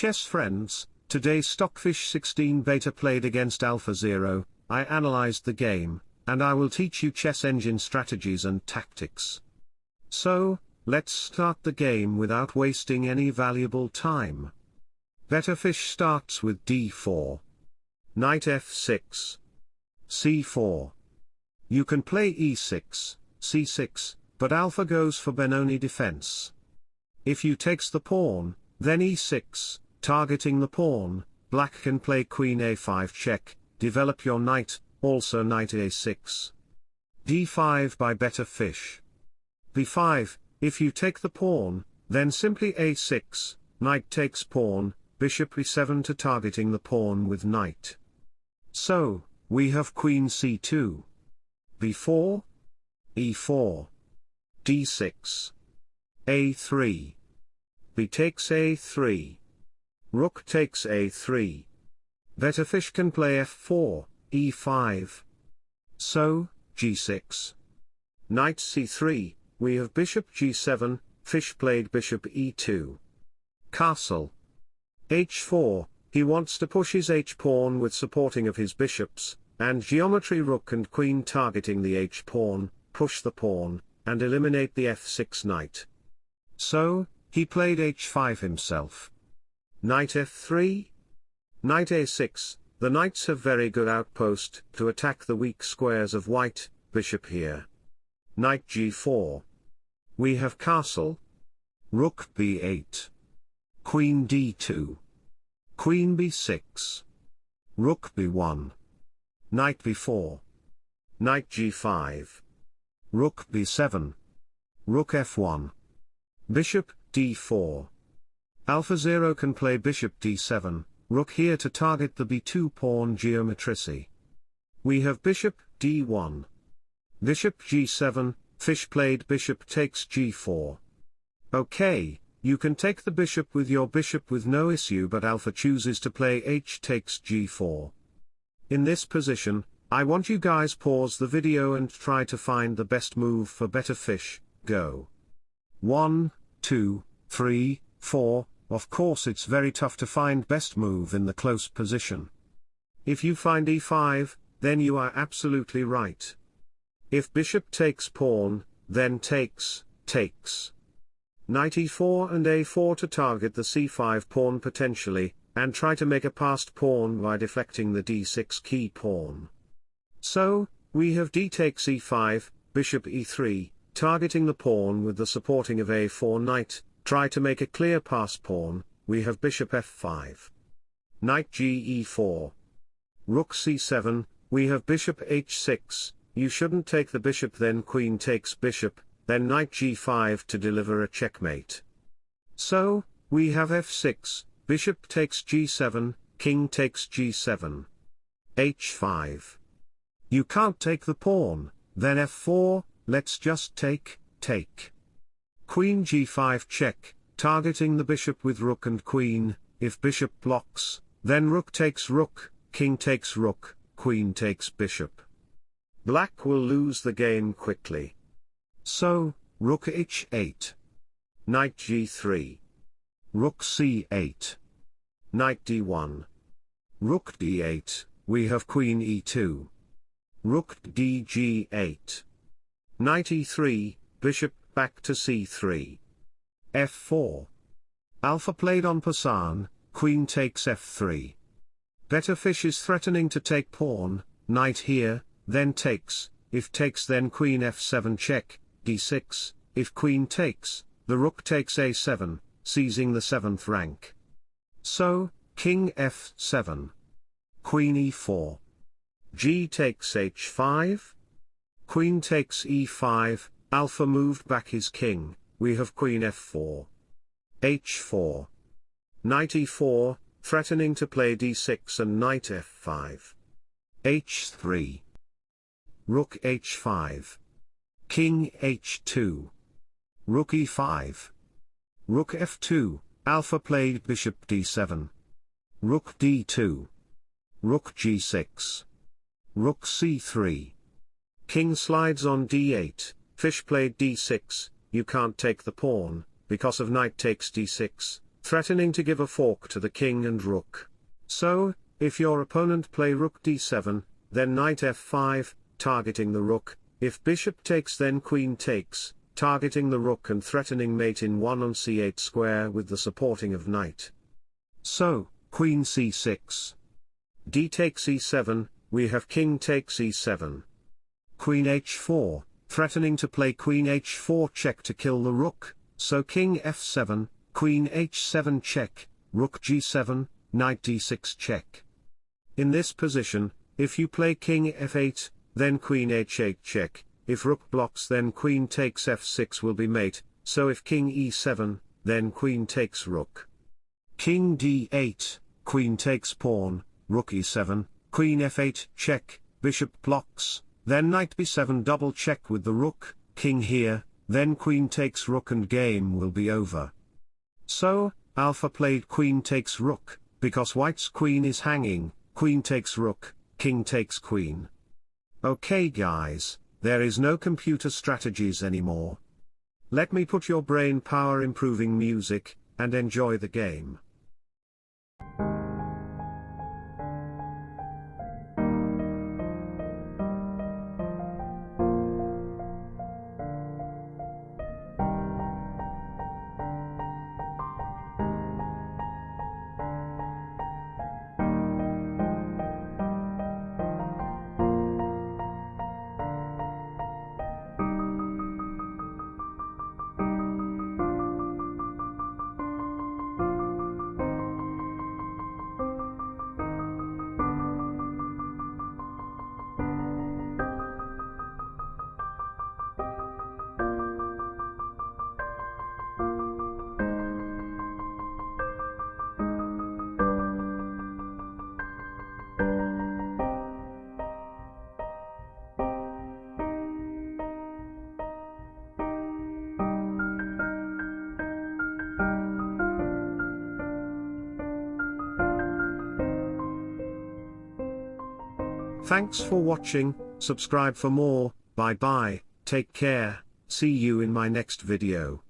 chess friends, today Stockfish 16 beta played against Alpha Zero, I analyzed the game, and I will teach you chess engine strategies and tactics. So, let's start the game without wasting any valuable time. Beta Fish starts with d4. Knight f6. c4. You can play e6, c6, but alpha goes for Benoni defense. If you takes the pawn, then e6, targeting the pawn, black can play queen a5 check, develop your knight, also knight a6. d5 by Beta Fish. b5, if you take the pawn, then simply a6, knight takes pawn, bishop e7 to targeting the pawn with knight. So, we have queen c2 b4, e4, d6, a3. b takes a3. Rook takes a3. Beta Fish can play f4, e5. So, g6. Knight c3, we have bishop g7, Fish played bishop e2. Castle. h4, he wants to push his h-pawn with supporting of his bishops, and geometry rook and queen targeting the h-pawn, push the pawn, and eliminate the f6 knight. So, he played h5 himself. Knight f3? Knight a6, the knights have very good outpost to attack the weak squares of white, bishop here. Knight g4. We have castle. Rook b8. Queen d2. Queen b6. Rook b1. Knight b4. Knight g5. Rook b7. Rook f1. Bishop d4. Alpha Zero can play bishop d7, rook here to target the b2 pawn geometrici. We have bishop d1. Bishop g7, fish played bishop takes g4. Okay, you can take the bishop with your bishop with no issue but alpha chooses to play h takes g4. In this position, I want you guys pause the video and try to find the best move for Beta Fish, go. 1, 2, 3, 4, of course it's very tough to find best move in the close position. If you find e5, then you are absolutely right. If bishop takes pawn, then takes, takes. Knight e4 and a4 to target the c5 pawn potentially, and try to make a passed pawn by deflecting the d6 key pawn. So, we have d takes e5, bishop e3, targeting the pawn with the supporting of a4 knight, try to make a clear pass pawn, we have bishop f5. Knight ge4. Rook c7, we have bishop h6, you shouldn't take the bishop then queen takes bishop, then knight g5 to deliver a checkmate. So, we have f6, bishop takes g7, king takes g7. h5. You can't take the pawn, then f4, let's just take, take. Queen g5 check, targeting the bishop with rook and queen, if bishop blocks, then rook takes rook, king takes rook, queen takes bishop. Black will lose the game quickly. So, rook h8. Knight g3. Rook c8. Knight d1. Rook d8, we have queen e2. Rook dg8. Knight e3, bishop back to c3. f4. Alpha played en passant, queen takes f3. Beta Fish is threatening to take pawn, knight here, then takes, if takes then queen f7 check, d6, if queen takes, the rook takes a7, seizing the 7th rank. So, king f7. Queen e4. g takes h5. Queen takes e5, alpha moved back his king, we have queen f4. h4. Knight e4, threatening to play d6 and knight f5. h3. Rook h5. King h2. Rook e5. Rook f2, alpha played bishop d7. Rook d2. Rook g6. Rook c3. King slides on d8, fish played d6, you can't take the pawn, because of knight takes d6, threatening to give a fork to the king and rook. So, if your opponent play rook d7, then knight f5, targeting the rook, if bishop takes then queen takes, targeting the rook and threatening mate in 1 on c8 square with the supporting of knight. So, queen c6. d takes e7, we have king takes e7. Queen h4, threatening to play queen h4 check to kill the rook, so king f7, queen h7 check, rook g7, knight d6 check. In this position, if you play king f8, then queen h8 check, if rook blocks then queen takes f6 will be mate, so if king e7, then queen takes rook. King d8, queen takes pawn, rook e7, queen f8 check, bishop blocks, then knight b7 double check with the rook, king here, then queen takes rook and game will be over. So, alpha played queen takes rook, because white's queen is hanging, queen takes rook, king takes queen. Okay guys, there is no computer strategies anymore. Let me put your brain power improving music, and enjoy the game. Thanks for watching, subscribe for more, bye bye, take care, see you in my next video.